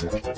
Class,